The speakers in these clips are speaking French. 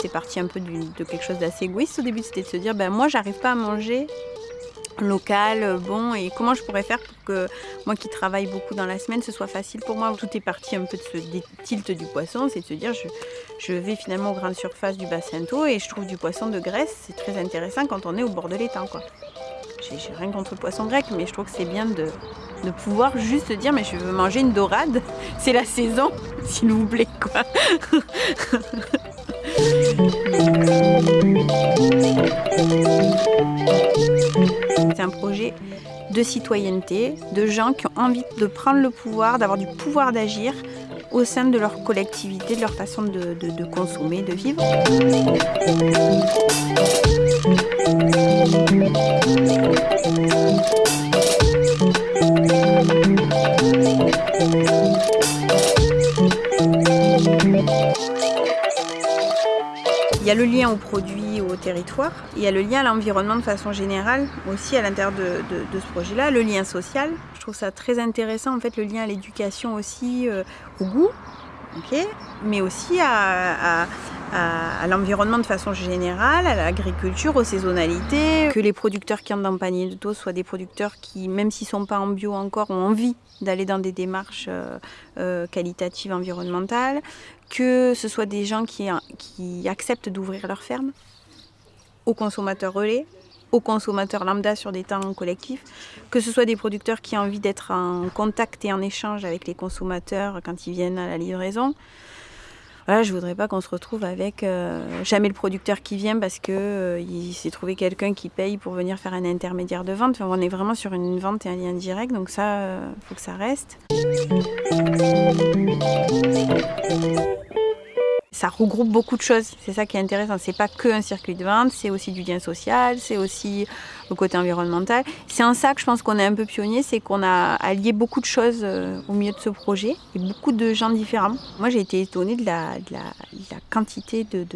C'est parti un peu de quelque chose d'assez égoïste au début, c'était de se dire ben moi j'arrive pas à manger local, bon, et comment je pourrais faire pour que moi qui travaille beaucoup dans la semaine, ce soit facile pour moi? Tout est parti un peu de ce tilt du poisson, c'est de se dire je, vais finalement aux grandes surfaces du bassin d'eau et je trouve du poisson de Grèce, c'est très intéressant quand on est au bord de l'étang. J'ai rien contre le poisson grec, mais je trouve que c'est bien de, de pouvoir juste dire mais je veux manger une dorade, c'est la saison, s'il vous plaît quoi. C'est un projet de citoyenneté, de gens qui ont envie de prendre le pouvoir, d'avoir du pouvoir d'agir au sein de leur collectivité, de leur façon de, consommer, de vivre. Il y a le lien au produit, il y a le lien à l'environnement de façon générale, aussi à l'intérieur de, ce projet-là, le lien social. Je trouve ça très intéressant, en fait, le lien à l'éducation aussi, euh, au goût, mais aussi à, l'environnement de façon générale, à l'agriculture, aux saisonnalités, que les producteurs qui entrent dans le panier de taux soient des producteurs qui, même s'ils ne sont pas en bio encore, ont envie d'aller dans des démarches euh, euh, qualitatives environnementales, que ce soit des gens qui acceptent d'ouvrir leur ferme aux consommateurs relais, aux consommateurs lambda sur des temps collectifs, que ce soit des producteurs qui ont envie d'être en contact et en échange avec les consommateurs quand ils viennent à la livraison. Voilà, je voudrais pas qu'on se retrouve avec euh, jamais le producteur qui vient parce que euh, il s'est trouvé quelqu'un qui paye pour venir faire un intermédiaire de vente. on est vraiment sur une vente et un lien direct, donc ça, euh, faut que ça reste ça regroupe beaucoup de choses. C'est ça qui est intéressant. C'est pas que un circuit de vente, c'est aussi du lien social, c'est aussi le côté environnemental. C'est en ça que je pense qu'on est un peu pionnier, c'est qu'on a allié beaucoup de choses euh, au milieu de ce projet et beaucoup de gens différents. Moi, j'ai été étonnée de la, quantité de,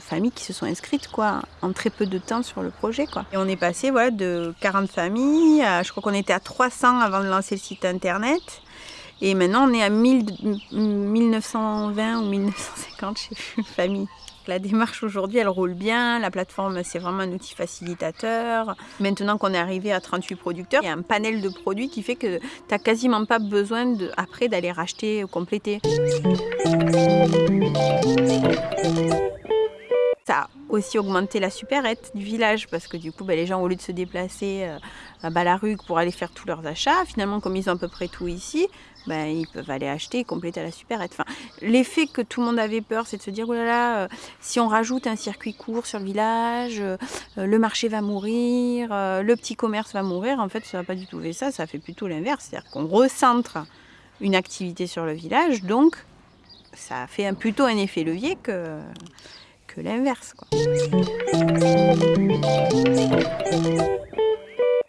familles qui se sont inscrites quoi, en très peu de temps sur le projet. Et on est passé voilà, de 40 familles, à, je crois qu'on était à 300 avant de lancer le site internet. Et maintenant, on est à 1920 ou 1950, je sais plus, famille. La démarche aujourd'hui, elle roule bien. La plateforme, c'est vraiment un outil facilitateur. Maintenant qu'on est arrivé à 38 producteurs, il y a un panel de produits qui fait que tu n'as quasiment pas besoin de, après d'aller racheter ou compléter. Ça aussi augmenté la supérette du village parce que du coup, ben, les gens, au lieu de se déplacer euh, à Balaruc pour aller faire tous leurs achats, finalement, comme ils ont à peu près tout ici, ben, ils peuvent aller acheter et compléter la supérette. L'effet que tout le monde avait peur, c'est de se dire, oh euh, si on rajoute un circuit court sur le village, euh, le marché va mourir, le petit commerce va mourir. En fait, ça n'a pas du tout fait ça, ça fait plutôt l'inverse. C'est-à-dire qu'on recentre une activité sur le village, donc ça fait plutôt un effet levier que l'inverse.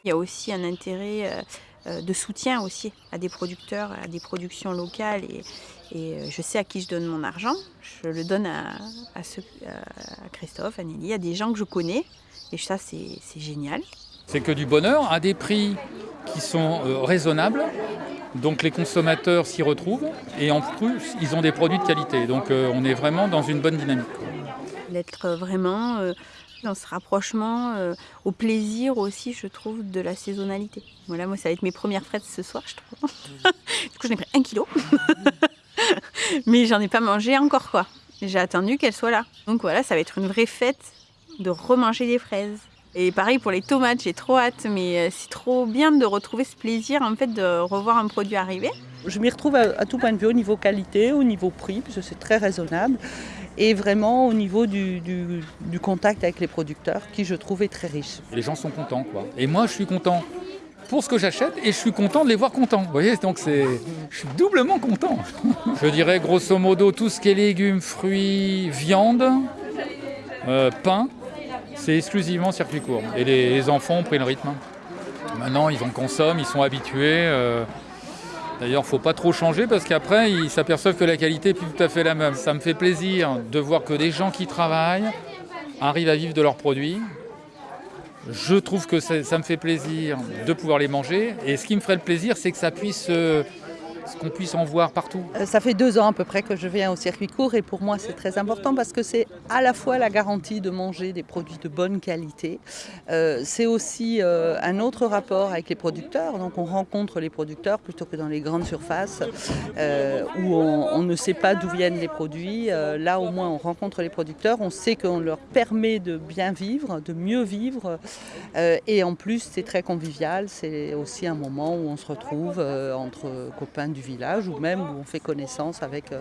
Il y a aussi un intérêt euh, euh, de soutien aussi à des producteurs, à des productions locales et, euh, je sais à qui je donne mon argent. Je le donne à, à, Christophe, à Nelly, à des gens que je connais et ça c'est génial. C'est que du bonheur à des prix qui sont raisonnables donc les consommateurs s'y retrouvent et en plus ils ont des produits de qualité. Donc on est vraiment dans une bonne dynamique d'être vraiment euh, dans ce rapprochement euh, au plaisir aussi, je trouve, de la saisonnalité. Voilà, moi, ça va être mes premières fraises ce soir, je trouve. du coup, j'en ai pris un kilo. Mais j'en ai pas mangé encore, quoi. J'ai attendu qu'elles soient là. Donc voilà, ça va être une vraie fête de remanger des fraises. Et pareil pour les tomates, j'ai trop hâte, mais euh, c'est trop bien de retrouver ce plaisir en fait de revoir un produit arriver. Je m'y retrouve à, tout point de vue, au niveau qualité, au niveau prix, parce que c'est très raisonnable, et vraiment au niveau du, contact avec les producteurs, qui je trouve est très riche. Les gens sont contents, quoi. Et moi, je suis content pour ce que j'achète et je suis content de les voir contents. Vous voyez, donc c'est, je suis doublement content. je dirais grosso modo tout ce qui est légumes, fruits, viande, euh, pain, c'est exclusivement circuit court. Et les, enfants ont pris le rythme. Maintenant, ils en consomment, ils sont habitués. Euh, D'ailleurs, il ne faut pas trop changer parce qu'après, ils s'aperçoivent que la qualité n'est plus tout à fait la même. Ça me fait plaisir de voir que des gens qui travaillent arrivent à vivre de leurs produits. Je trouve que ça, me fait plaisir de pouvoir les manger. Et ce qui me ferait le plaisir, c'est que ça puisse qu'on puisse en voir partout. Euh, ça fait deux ans à peu près que je viens au circuit court et pour moi c'est très important parce que c'est à la fois la garantie de manger des produits de bonne qualité, euh, c'est aussi euh, un autre rapport avec les producteurs, donc on rencontre les producteurs plutôt que dans les grandes surfaces où on, on, ne sait pas d'où viennent les produits. là au moins on rencontre les producteurs, on sait qu'on leur permet de bien vivre, de mieux vivre. Et en plus c'est très convivial, c'est aussi un moment où on se retrouve entre copains du village ou même où on fait connaissance avec euh,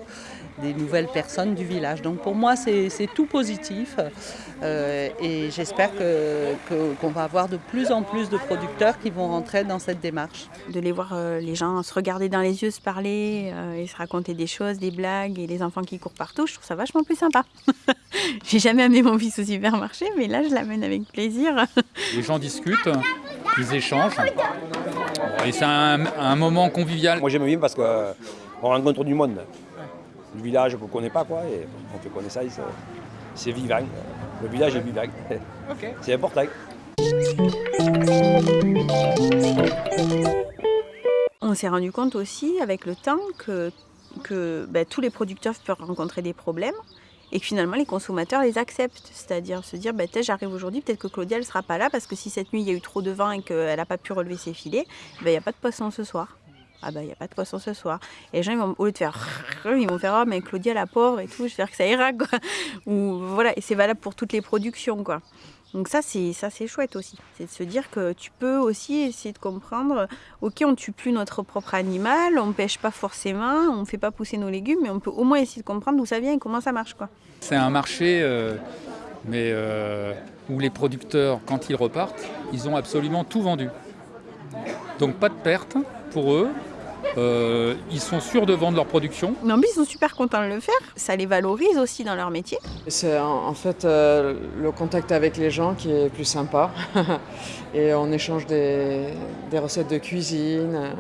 des nouvelles personnes du village. Donc pour moi, c'est tout positif euh, et j'espère qu'on va avoir de plus en plus de producteurs qui vont rentrer dans cette démarche. De les voir euh, les gens se regarder dans les yeux, se parler et se raconter des choses, des blagues et les enfants qui courent partout, je trouve ça vachement plus sympa. J'ai jamais amené mon fils au supermarché, mais là je l'amène avec plaisir. Les gens discutent, ils échangent. Et c'est un, un, moment convivial. Moi j'aime bien parce qu'on rencontre du monde. Le village qu'on ne connaît pas, quoi, et on fait connaissance. C'est vivant. Le village est vivant. C'est important. On s'est rendu compte aussi avec le temps que, que ben, tous les producteurs peuvent rencontrer des problèmes et que finalement les consommateurs les acceptent. C'est-à-dire se dire, bah, j'arrive aujourd'hui, peut-être que Claudia ne sera pas là parce que si cette nuit il y a eu trop de vent et qu'elle n'a pas pu relever ses filets, bah, il n'y a pas de poisson ce soir. Ah bah il n'y a pas de poisson ce soir. Et les gens, ils vont, au lieu de faire, ils vont faire, oh mais Claudia la pauvre et tout, j'espère que ça ira. Quoi. Ou, voilà, et c'est valable pour toutes les productions. quoi. Donc ça c'est ça c'est chouette aussi, c'est de se dire que tu peux aussi essayer de comprendre. Ok, on tue plus notre propre animal, on pêche pas forcément, on fait pas pousser nos légumes, mais on peut au moins essayer de comprendre d'où ça vient et comment ça marche. C'est un marché, euh, mais euh, où les producteurs, quand ils repartent, ils ont absolument tout vendu. Donc pas de perte pour eux, euh, ils sont sûrs de vendre leur production. Non, mais ils sont super contents de le faire. Ça les valorise aussi dans leur métier. C'est en fait euh, le contact avec les gens qui est plus sympa. Et on échange des, des recettes de cuisine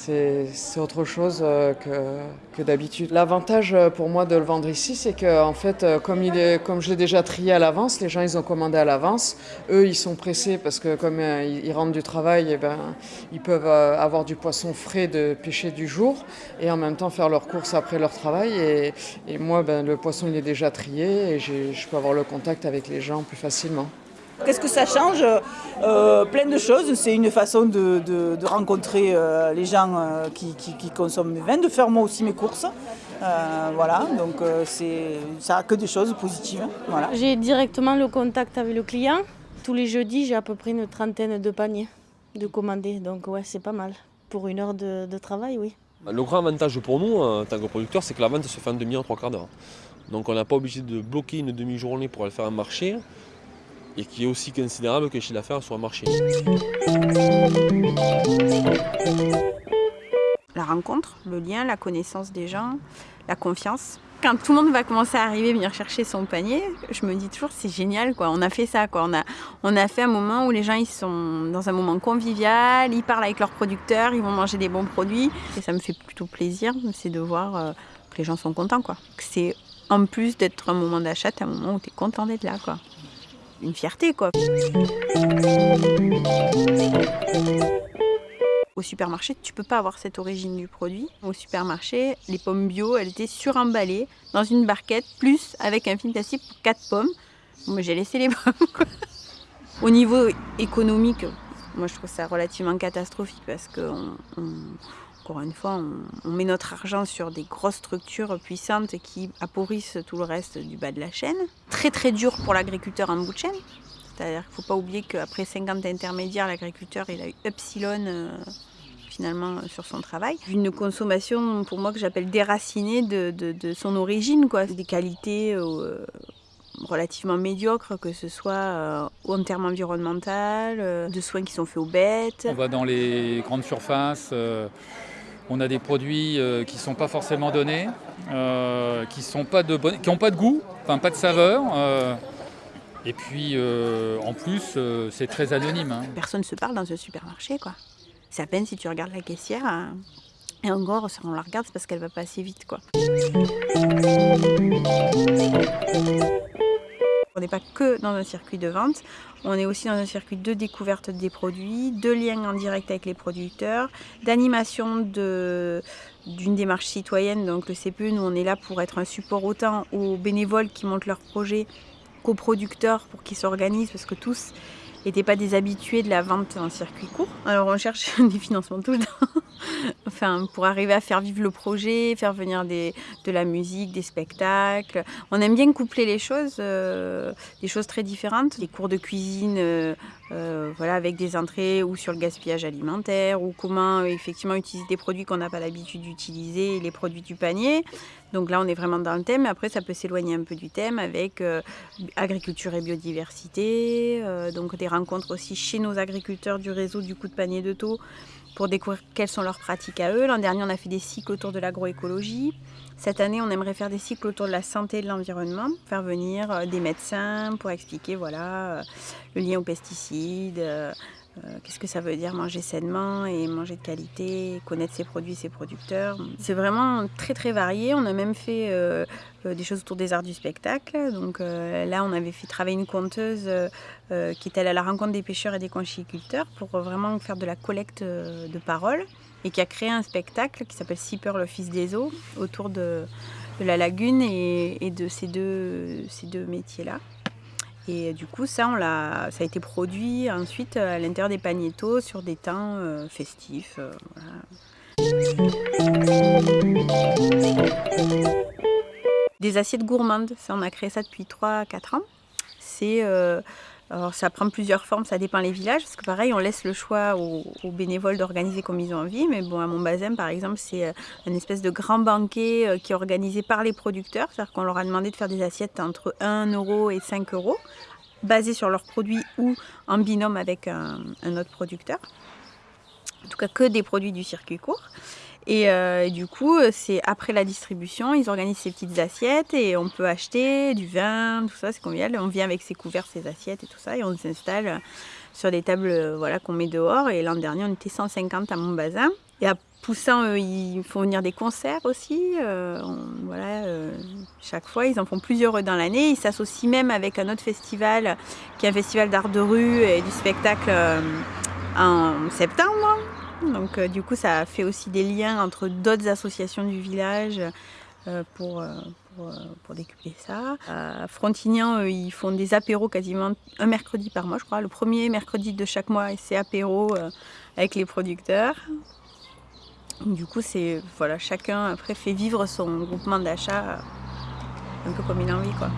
c'est autre chose euh, que, d'habitude. L'avantage euh, pour moi de le vendre ici, c'est que en fait, euh, comme, il je l'ai déjà trié à l'avance, les gens ils ont commandé à l'avance. Eux, ils sont pressés parce que comme ils rentrent du travail, et eh ben, ils peuvent avoir du poisson frais de pêcher du jour et en même temps faire leurs courses après leur travail. Et, et moi, ben, le poisson il est déjà trié et je peux avoir le contact avec les gens plus facilement. Qu'est-ce que ça change? Euh, Plein de choses. C'est une façon de, rencontrer euh, les gens euh, qui, consomment mes vins, de faire moi aussi mes courses. voilà, donc ça a que des choses positives. Voilà. J'ai directement le contact avec le client. Tous les jeudis, j'ai à peu près une trentaine de paniers de commander. Donc ouais, c'est pas mal. Pour une heure de, de travail, oui. Le grand avantage pour nous, en tant que producteur, c'est que la vente se fait en demi-heure, trois quarts d'heure. Donc on n'a pas obligé de bloquer une demi-journée pour aller faire un marché et qui est aussi considérable que le chiffre d'affaires sur un marché. La rencontre, le lien, la connaissance des gens, la confiance. Quand tout le monde va commencer à arriver, venir chercher son panier, je me dis toujours c'est génial quoi. On a fait ça quoi. On a, on a fait un moment où les gens ils sont dans un moment convivial, ils parlent avec leurs producteurs, ils vont manger des bons produits et ça me fait plutôt plaisir, c'est de voir euh, que les gens sont contents quoi. C'est en plus d'être un moment d'achat, un moment où tu es content d'être là quoi une fierté quoi. Au supermarché, tu peux pas avoir cette origine du produit. Au supermarché, les pommes bio, elles étaient suremballées dans une barquette, plus avec un film plastique pour 4 pommes. Moi, j'ai laissé les pommes. Au niveau économique, moi, je trouve ça relativement catastrophique parce que encore une fois, on, met notre argent sur des grosses structures puissantes qui appauvrissent tout le reste du bas de la chaîne. Très très dur pour l'agriculteur en bout de chaîne. C'est-à-dire qu'il ne faut pas oublier qu'après 50 intermédiaires, l'agriculteur il a eu epsilon euh, finalement sur son travail. Une consommation pour moi que j'appelle déracinée de, son origine, quoi. des qualités euh, relativement médiocres, que ce soit euh, en termes environnementaux, de soins qui sont faits aux bêtes. On va dans les grandes surfaces. On a des produits euh, qui ne sont pas forcément donnés, euh, qui n'ont pas, de pas de goût, enfin pas de saveur. Euh. et puis en plus, c'est très anonyme. Hein. Personne ne se parle dans un supermarché. quoi. C'est à peine si tu regardes la caissière. Hein. Et encore, si on la regarde, parce qu'elle va pas assez vite. quoi. Qu'on n'est pas que dans un circuit de vente, on est aussi dans un circuit de découverte des produits, de lien en direct avec les producteurs, d'animation d'une démarche citoyenne. Donc le CPE, nous on est là pour être un support autant aux bénévoles qui montent leurs projets qu'aux producteurs pour qu'ils s'organisent parce que tous n'étaient pas des habitués de la vente en circuit court. Alors on cherche des financements tout le temps enfin, pour arriver à faire vivre le projet, faire venir des, de la musique, des spectacles. On aime bien coupler les choses, euh, des choses très différentes. Les cours de cuisine euh, euh, voilà, avec des entrées ou sur le gaspillage alimentaire ou comment effectivement utiliser des produits qu'on n'a pas l'habitude d'utiliser, les produits du panier. Donc là, on est vraiment dans le thème. Après, ça peut s'éloigner un peu du thème avec agriculture et biodiversité. donc des rencontres aussi chez nos agriculteurs du réseau du coup de panier de taux pour découvrir quelles sont leurs pratiques à eux. L'an dernier, on a fait des cycles autour de l'agroécologie. Cette année, on aimerait faire des cycles autour de la santé et de l'environnement, faire venir euh, des médecins pour expliquer voilà, euh, le lien aux pesticides, euh, qu'est-ce que ça veut dire manger sainement et manger de qualité, connaître ses produits, ses producteurs? C'est vraiment très très varié. On a même fait euh, euh, des choses autour des arts du spectacle. Donc là, on avait fait travailler une conteuse qui est allée à la rencontre des pêcheurs et des conchiculteurs pour vraiment faire de la collecte de paroles et qui a créé un spectacle qui s'appelle Sipper, le fils des eaux, autour de, la lagune et, et de ces deux, ces deux métiers-là. Et du coup, ça, on l'a, ça a été produit ensuite à l'intérieur des paniétos sur des temps euh, festifs. Euh, des assiettes gourmandes, ça, on a créé ça depuis 3-4 ans. C'est euh, alors ça prend plusieurs formes, ça dépend les villages, parce que pareil, on laisse le choix aux, bénévoles d'organiser comme ils ont envie. Mais bon, à Montbazem, par exemple, c'est euh, une espèce de grand banquet euh, qui est organisé par les producteurs. C'est-à-dire qu'on leur a demandé de faire des assiettes entre 1 euro et 5 euros, basées sur leurs produits ou en binôme avec un autre producteur. En tout cas, que des produits du circuit court. Euh, et, du coup, c'est après la distribution, ils organisent ces petites assiettes et on peut acheter du vin, tout ça, c'est convivial. On vient avec ses couverts, ses assiettes et tout ça et on s'installe sur des tables euh, voilà, qu'on met dehors. Et l'an dernier, on était 150 à Montbazin. Et à Poussin, ils font venir des concerts aussi. Euh, voilà, chaque fois, ils en font plusieurs dans l'année. Ils s'associent même avec un autre festival, qui est un festival d'art de rue et du spectacle en septembre. Donc euh, du coup, ça fait aussi des liens entre d'autres associations du village euh, pour, euh, pour, décupler ça. À Frontignan, ils font des apéros quasiment un mercredi par mois, je crois. Le premier mercredi de chaque mois, c'est apéro avec les producteurs. Du coup, c'est voilà, chacun après fait vivre son groupement d'achat un peu comme il a envie. Quoi.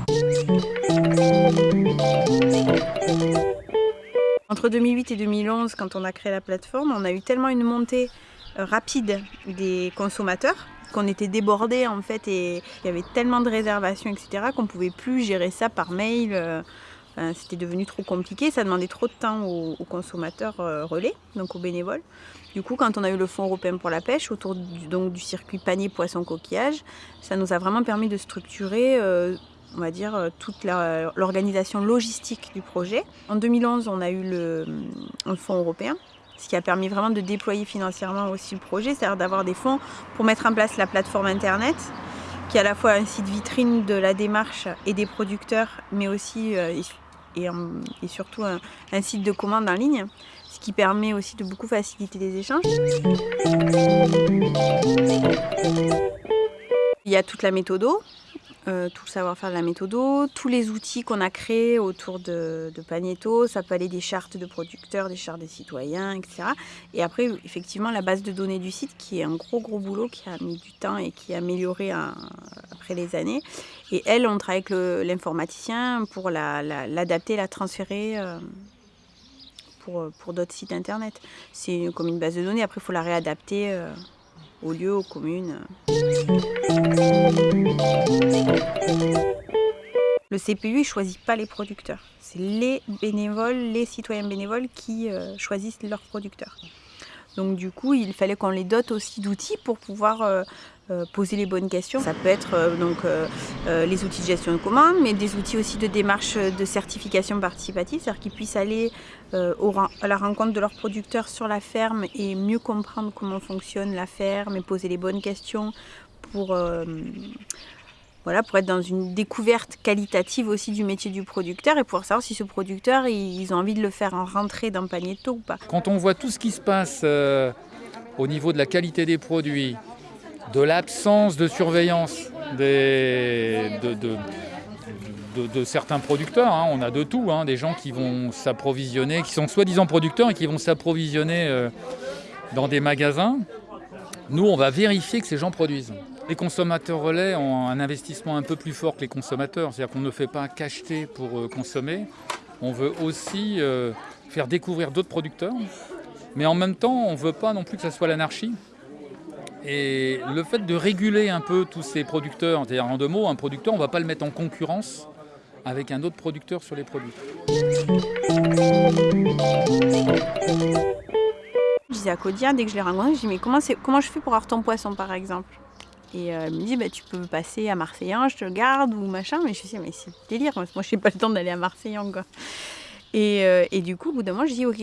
Entre 2008 et 2011, quand on a créé la plateforme, on a eu tellement une montée euh, rapide des consommateurs qu'on était débordés en fait et il y avait tellement de réservations etc qu'on pouvait plus gérer ça par mail. Euh, c'était devenu trop compliqué, ça demandait trop de temps aux, consommateurs euh, relais, donc aux bénévoles. Du coup, quand on a eu le Fonds européen pour la pêche, autour du, donc, du circuit panier poisson coquillage, ça nous a vraiment permis de structurer on va dire, euh, toute l'organisation logistique du projet. En 2011, on a eu le, le fonds européen, ce qui a permis vraiment de déployer financièrement aussi le projet, c'est-à-dire d'avoir des fonds pour mettre en place la plateforme Internet, qui est à la fois un site vitrine de la démarche et des producteurs, mais aussi euh, et, surtout un, un, site de commande en ligne, ce qui permet aussi de beaucoup faciliter les échanges. Il y a toute la méthode euh, tout le savoir-faire de la méthode, tous les outils qu'on a créés autour de, de ça peut aller des chartes de producteurs, des chartes des citoyens, etc. Et après, effectivement, la base de données du site, qui est un gros gros boulot, qui a mis du temps et qui est amélioré après les années. Et elle, on travaille avec l'informaticien pour l'adapter, la, transférer. Euh, pour, pour d'autres sites internet. C'est comme une base de données, après il faut la réadapter euh, aux lieux, aux communes. Le CPU ne choisit pas les producteurs. C'est les bénévoles, les citoyens bénévoles qui euh, choisissent leurs producteurs. Donc du coup, il fallait qu'on les dote aussi d'outils pour pouvoir euh, poser les bonnes questions. Ça peut être euh, donc les outils de gestion de commande, mais des outils aussi de démarche de certification participative, c'est-à-dire qu'ils puissent aller à la rencontre de leurs producteurs sur la ferme et mieux comprendre comment fonctionne la ferme et poser les bonnes questions pour voilà, pour être dans une découverte qualitative aussi du métier du producteur et pour savoir si ce producteur, ils ont envie de le faire rentrer dans le panier de taux ou pas. Quand on voit tout ce qui se passe euh, au niveau de la qualité des produits, de l'absence de surveillance de certains producteurs, hein, on a de tout, hein, des gens qui vont s'approvisionner, qui sont soi-disant producteurs et qui vont s'approvisionner euh, dans des magasins. Nous, on va vérifier que ces gens produisent. Les consommateurs relais ont un investissement un peu plus fort que les consommateurs, c'est-à-dire qu'on ne fait pas qu'acheter pour euh, consommer, on veut aussi euh, faire découvrir d'autres producteurs, mais en même temps, on ne veut pas non plus que ça soit l'anarchie. Et le fait de réguler un peu tous ces producteurs, c'est-à-dire en deux mots, un producteur, on ne va pas le mettre en concurrence avec un autre producteur sur les produits. Je disais à Codia, dès que je l'ai rencontré, je dis mais comment, je fais pour avoir ton poisson par exemple? Et euh, elle me dit bah, tu peux passer à Marseillan, je te garde ou machin. Mais je me dis mais c'est délire, moi je n'ai pas le temps d'aller à Marseillan quoi. Et, euh, et, du coup, au bout d'un moment, je dis ok,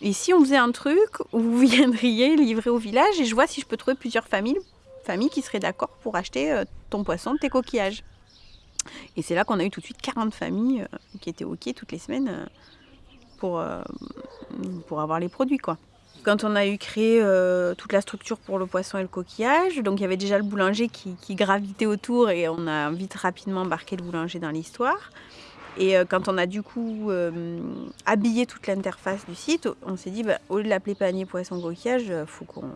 et si on faisait un truc où vous viendriez livrer au village et je vois si je peux trouver plusieurs familles, familles qui seraient d'accord pour acheter euh, ton poisson, tes coquillages. Et c'est là qu'on a eu tout de suite 40 familles euh, qui étaient OK toutes les semaines pour, pour avoir les produits. quoi. Quand on a eu créé toute la structure pour le poisson et le coquillage, donc il y avait déjà le boulanger qui, qui gravitait autour et on a vite rapidement embarqué le boulanger dans l'histoire. Et euh, quand on a du coup euh, habillé toute l'interface du site, on s'est dit, bah, au lieu de l'appeler panier poisson coquillage, il faut qu'on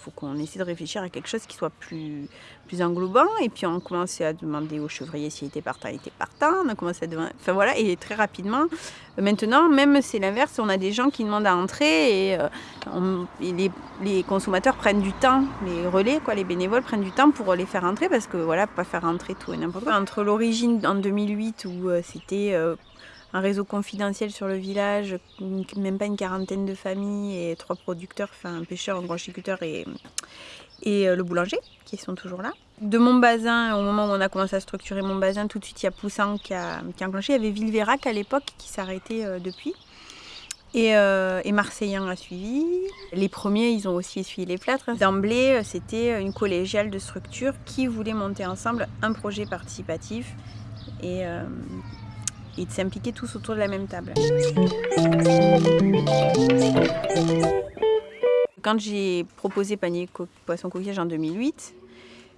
faut qu'on essaie de réfléchir à quelque chose qui soit plus, plus englobant. Et puis on a commencé à demander aux chevriers s'il était partant, il était partant. On a commencé à demander... Enfin voilà, et très rapidement, euh, maintenant, même c'est l'inverse, on a des gens qui demandent à entrer et, euh, et les, les, consommateurs prennent du temps, les relais, quoi, les bénévoles prennent du temps pour les faire entrer parce que voilà, pas faire entrer tout et n'importe quoi. Entre l'origine en 2008 où euh, c'était un réseau confidentiel sur le village, même pas une quarantaine de familles et trois producteurs, enfin un pêcheur, un branchiculteur et, et euh, le boulanger qui sont toujours là. De mon bazin, au moment où on a commencé à structurer mon bazin, tout de suite il y a Poussin qui a, qui a enclenché. Il y avait Villeverac à l'époque qui s'arrêtait euh, depuis. Et, euh, et Marseillan a suivi. Les premiers, ils ont aussi essuyé les plâtres. D'emblée, c'était une collégiale de structure qui voulait monter ensemble un projet participatif. Et, et de s'impliquer tous autour de la même table. Quand j'ai proposé panier poisson coquillage en 2008,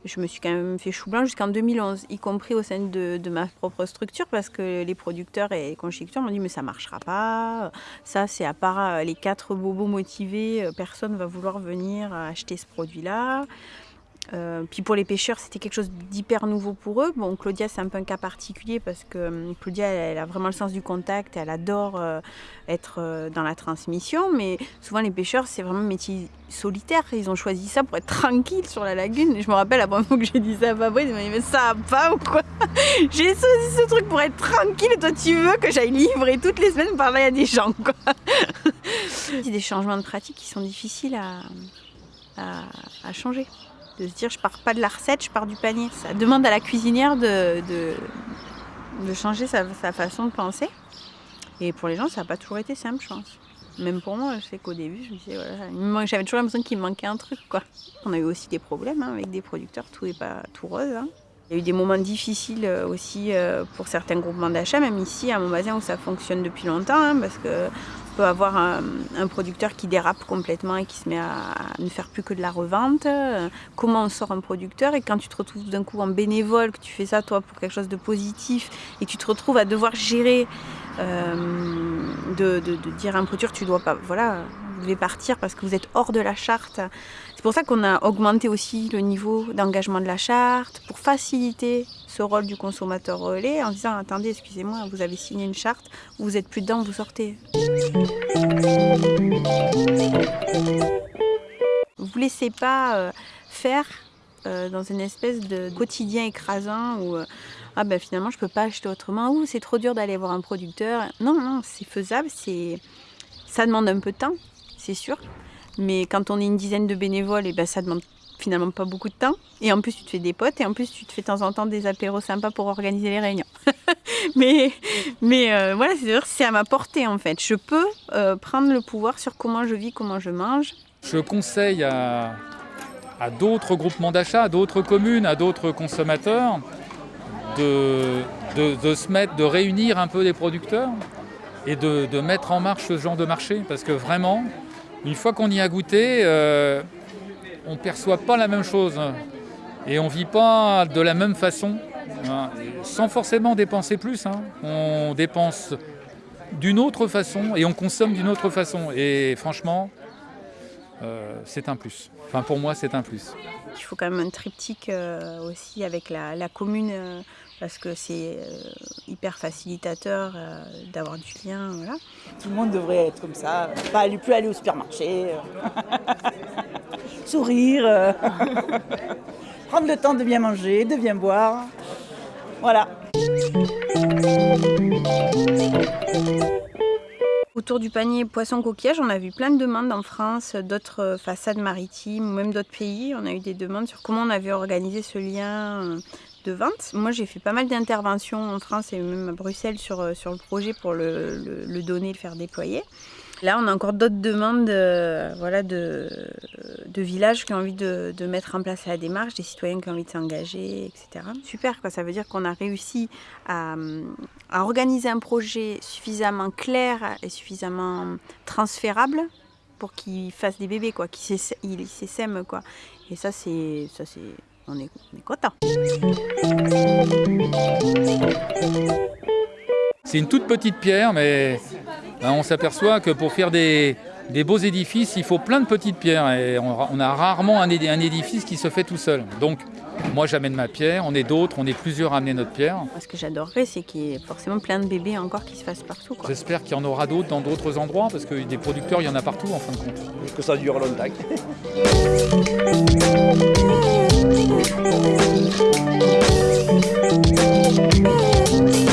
je me suis quand même fait chou blanc jusqu'en 2011, y compris au sein de, ma propre structure, parce que les producteurs et les conchiculteurs m'ont dit mais ça marchera pas, ça c'est à part les quatre bobos motivés, personne va vouloir venir acheter ce produit-là. Euh, puis pour les pêcheurs, c'était quelque chose d'hyper nouveau pour eux. Bon, Claudia, c'est un peu un cas particulier parce que euh, Claudia, elle, a vraiment le sens du contact, elle adore euh, être euh, dans la transmission, mais souvent les pêcheurs, c'est vraiment un métier solitaire. Ils ont choisi ça pour être tranquille sur la lagune. Je me rappelle la première fois que j'ai dit ça à Fabrice, il m'a dit Mais ça va pas ou quoi? J'ai choisi ce truc pour être tranquille et toi, tu veux que j'aille livrer toutes les semaines par là, il y a des gens, quoi. c'est des changements de pratique qui sont difficiles à, à, à changer de se dire je pars pas de la recette, je pars du panier. Ça demande à la cuisinière de, de, changer sa, façon de penser. Et pour les gens, ça n'a pas toujours été simple, je pense. Même pour moi, je sais qu'au début, je me disais, voilà, j'avais toujours l'impression qu'il me manquait un truc. On a eu aussi des problèmes hein, avec des producteurs, tout n'est pas tout rose. Hein. Il y a eu des moments difficiles aussi pour certains groupements d'achat, même ici à Montbazin où ça fonctionne depuis longtemps, hein, parce que on peut avoir un, producteur qui dérape complètement et qui se met à, ne faire plus que de la revente. Comment on sort un producteur et quand tu te retrouves d'un coup en bénévole, que tu fais ça toi pour quelque chose de positif et que tu te retrouves à devoir gérer, euh, de, dire à un producteur tu dois pas, voilà, devez partir parce que vous êtes hors de la charte. C'est pour ça qu'on a augmenté aussi le niveau d'engagement de la charte pour faciliter ce rôle du consommateur relais en disant attendez excusez-moi vous avez signé une charte vous êtes plus dedans vous sortez. Vous laissez pas euh, faire euh, dans une espèce de quotidien écrasant où euh, ah ben finalement je peux pas acheter autrement. Ou c'est trop dur d'aller voir un producteur non non c'est faisable ça demande un peu de temps c'est sûr mais quand on est une dizaine de bénévoles et ben ça demande finalement pas beaucoup de temps. Et en plus, tu te fais des potes et en plus, tu te fais de temps en temps des apéros sympas pour organiser les réunions. mais mais euh, voilà, c'est à ma portée en fait. Je peux euh, prendre le pouvoir sur comment je vis, comment je mange. Je conseille à, à d'autres groupements d'achat, à d'autres communes, à d'autres consommateurs de se mettre, de réunir un peu les producteurs et de, de mettre en marche ce genre de marché. Parce que vraiment, une fois qu'on y a goûté, euh, on ne perçoit pas la même chose. Et on ne vit pas de la même façon, sans forcément dépenser plus. hein. On dépense d'une autre façon et on consomme d'une autre façon. Et franchement, euh, c'est un plus. Enfin, pour moi, c'est un plus. Il faut quand même un triptyque euh, aussi avec la, commune parce que c'est euh, hyper facilitateur euh, d'avoir du lien. Voilà. Tout le monde devrait être comme ça, pas aller, plus aller au supermarché, euh, sourire, prendre le temps de bien manger, de bien boire. Voilà. Autour du panier poisson coquillage, on a vu plein de demandes en France, d'autres façades maritimes ou même d'autres pays. On a eu des demandes sur comment on avait organisé ce lien de vente. Moi, j'ai fait pas mal d'interventions en France et même à Bruxelles sur, euh, sur le projet pour le, le- donner, le faire déployer. Là, on a encore d'autres demandes euh, voilà, de, de villages qui ont envie de, de mettre en place la démarche, des citoyens qui ont envie de s'engager, etc. Super, quoi. ça veut dire qu'on a réussi à, à organiser un projet suffisamment clair et suffisamment transférable pour qu'il fasse des bébés, qu'il s'essaime, quoi. Et ça, c'est, on est, on est content. C'est une toute petite pierre, mais ben, on s'aperçoit que pour faire des, beaux édifices, il faut plein de petites pierres. Et on, a rarement un, édi- un édifice qui se fait tout seul. Moi, j'amène ma pierre, on est d'autres, on est plusieurs à amener notre pierre. Moi, ce que j'adorerais, c'est qu'il y ait forcément plein de bébés encore qui se fassent partout. J'espère qu'il y en aura d'autres dans d'autres endroits, parce que des producteurs, il y en a partout en fin de compte. Que ça dure longtemps.